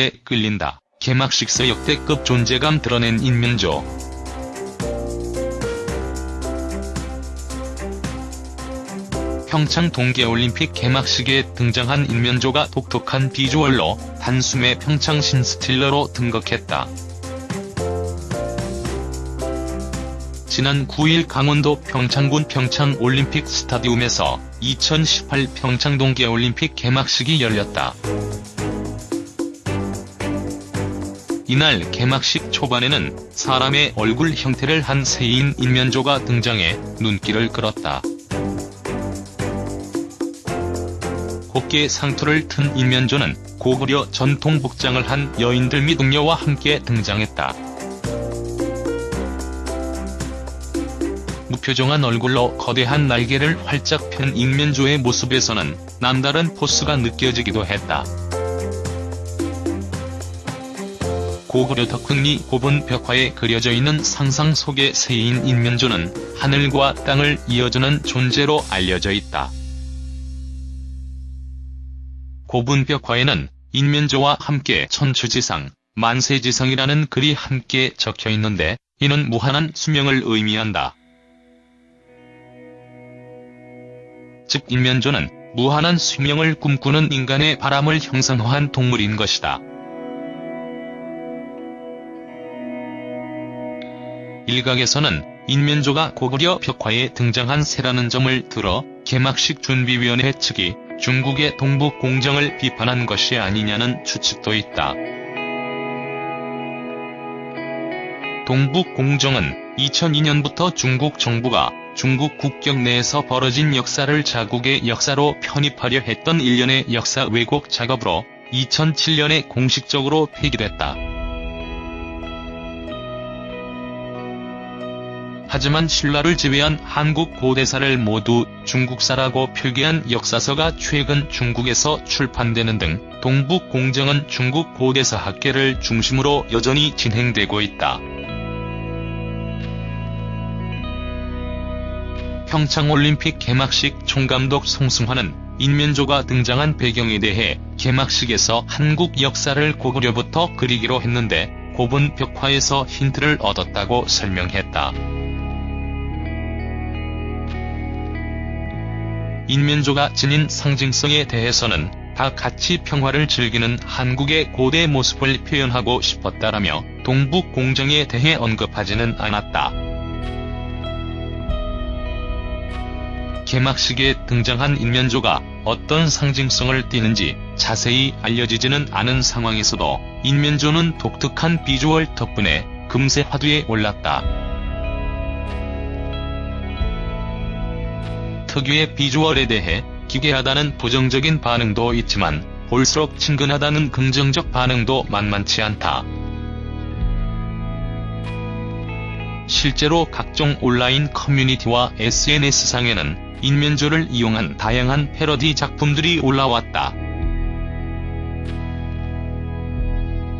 대 끌린다. 개막식서 역대급 존재감 드러낸 인면조. 평창 동계올림픽 개막식에 등장한 인면조가 독특한 비주얼로 단숨에 평창 신스틸러로 등극했다. 지난 9일 강원도 평창군 평창올림픽 스타디움에서 2018 평창 동계올림픽 개막식이 열렸다. 이날 개막식 초반에는 사람의 얼굴 형태를 한 새인 인면조가 등장해 눈길을 끌었다. 곱게 상투를 튼 인면조는 고구려 전통 복장을 한 여인들 및 응려와 함께 등장했다. 무표정한 얼굴로 거대한 날개를 활짝 편 인면조의 모습에서는 남다른 포스가 느껴지기도 했다. 고구려 덕흥리 고분 벽화에 그려져 있는 상상 속의 새인 인면조는 하늘과 땅을 이어주는 존재로 알려져 있다. 고분 벽화에는 인면조와 함께 천추지상, 만세지성이라는 글이 함께 적혀 있는데 이는 무한한 수명을 의미한다. 즉 인면조는 무한한 수명을 꿈꾸는 인간의 바람을 형상화한 동물인 것이다. 일각에서는 인면조가 고구려 벽화에 등장한 새라는 점을 들어 개막식 준비위원회 측이 중국의 동북 공정을 비판한 것이 아니냐는 추측도 있다. 동북 공정은 2002년부터 중국 정부가 중국 국경 내에서 벌어진 역사를 자국의 역사로 편입하려 했던 일련의 역사 왜곡 작업으로 2007년에 공식적으로 폐기됐다. 하지만 신라를 제외한 한국 고대사를 모두 중국사라고 표기한 역사서가 최근 중국에서 출판되는 등 동북공정은 중국 고대사 학계를 중심으로 여전히 진행되고 있다. 평창올림픽 개막식 총감독 송승환은 인면조가 등장한 배경에 대해 개막식에서 한국 역사를 고구려부터 그리기로 했는데 고분 벽화에서 힌트를 얻었다고 설명했다. 인면조가 지닌 상징성에 대해서는 다 같이 평화를 즐기는 한국의 고대 모습을 표현하고 싶었다라며 동북공정에 대해 언급하지는 않았다. 개막식에 등장한 인면조가 어떤 상징성을 띠는지 자세히 알려지지는 않은 상황에서도 인면조는 독특한 비주얼 덕분에 금세 화두에 올랐다. 특유의 비주얼에 대해 기괴하다는 부정적인 반응도 있지만 볼수록 친근하다는 긍정적 반응도 만만치 않다. 실제로 각종 온라인 커뮤니티와 SNS상에는 인면조를 이용한 다양한 패러디 작품들이 올라왔다.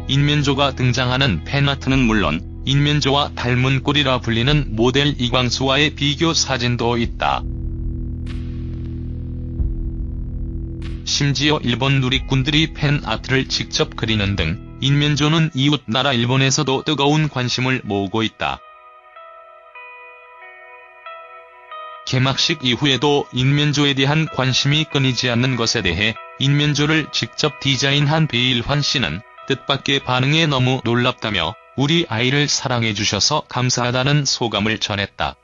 인면조가 등장하는 팬아트는 물론 인면조와 닮은 꼴이라 불리는 모델 이광수와의 비교 사진도 있다. 심지어 일본 누리꾼들이 팬아트를 직접 그리는 등 인면조는 이웃 나라 일본에서도 뜨거운 관심을 모으고 있다. 개막식 이후에도 인면조에 대한 관심이 끊이지 않는 것에 대해 인면조를 직접 디자인한 베일환 씨는 뜻밖의 반응에 너무 놀랍다며 우리 아이를 사랑해주셔서 감사하다는 소감을 전했다.